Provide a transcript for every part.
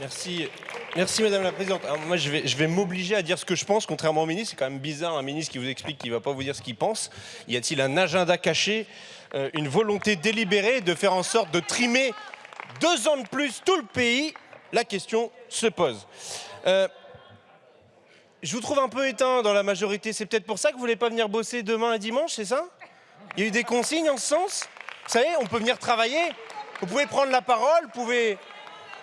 Merci. Merci Madame la Présidente. Moi je vais, m'obliger à dire ce que je pense, contrairement au ministre. C'est quand même bizarre un ministre qui vous explique qu'il ne va pas vous dire ce qu'il pense. Y a-t-il un agenda caché, euh, une volonté délibérée de faire en sorte de trimer deux ans de plus tout le pays? La question se pose. Euh, je vous trouve un peu éteint dans la majorité. C'est peut-être pour ça que vous voulez pas venir bosser demain et dimanche, c'est ça? Il y a eu des consignes en ce sens? Vous savez, on peut venir travailler. Vous pouvez prendre la parole, vous pouvez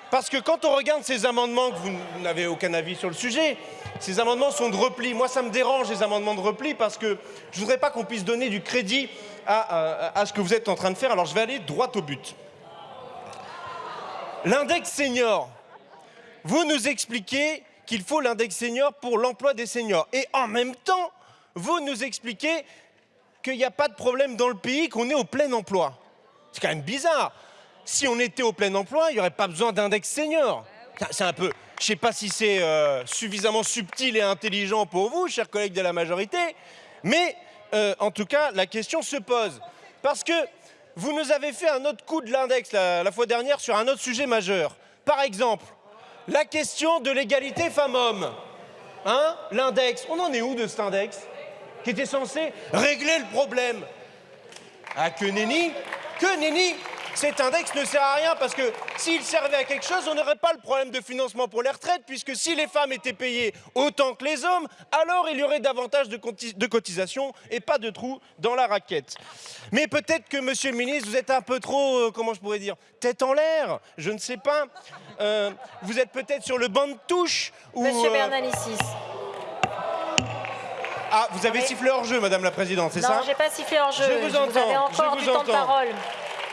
parce que quand on regarde ces amendements, que vous n'avez aucun avis sur le sujet, ces amendements sont de repli. Moi, ça me dérange, les amendements de repli, parce que je ne voudrais pas qu'on puisse donner du crédit à, ce que vous êtes en train de faire. Alors, je vais aller droit au but. L'index senior. Vous nous expliquez qu'il faut l'index senior pour l'emploi des seniors. Et en même temps, vous nous expliquez qu'il n'y a pas de problème dans le pays, qu'on est au plein emploi. C'est quand même bizarre si on était au plein emploi, il n'y aurait pas besoin d'index senior. C'est un peu, je ne sais pas si c'est euh, suffisamment subtil et intelligent pour vous, chers collègues de la majorité, mais euh, en tout cas, la question se pose. Parce que vous nous avez fait un autre coup de l'index la, fois dernière sur un autre sujet majeur. Par exemple, la question de l'égalité femmes-hommes. Hein L'index, on en est où de cet index Qui était censé régler le problème? Ah, que nenni Que nenni cet index ne sert à rien parce que s'il servait à quelque chose, on n'aurait pas le problème de financement pour les retraites, puisque si les femmes étaient payées autant que les hommes, alors il y aurait davantage de, de cotisations et pas de trous dans la raquette. Mais peut-être que, monsieur le ministre, vous êtes un peu trop, euh, comment je pourrais dire, tête en l'air, je ne sais pas. Euh, vous êtes peut-être sur le banc de touche ou... Monsieur euh, Bernalicis. Ah, vous avez sifflé hors jeu, Madame la Présidente, c'est ça? Non, j'ai pas sifflé hors jeu. Je vous entends. Vous avez encore je du temps de parole.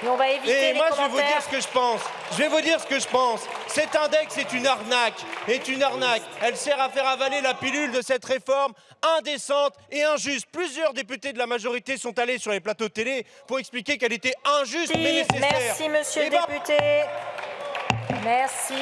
Mais on va éviter Et moi, je vais vous dire ce que je pense. Je vais vous dire ce que je pense. Cet index est une arnaque. Est une arnaque. Elle sert à faire avaler la pilule de cette réforme indécente et injuste. Plusieurs députés de la majorité sont allés sur les plateaux de télé pour expliquer qu'elle était injuste mais nécessaire. Merci, monsieur le ben député. Merci.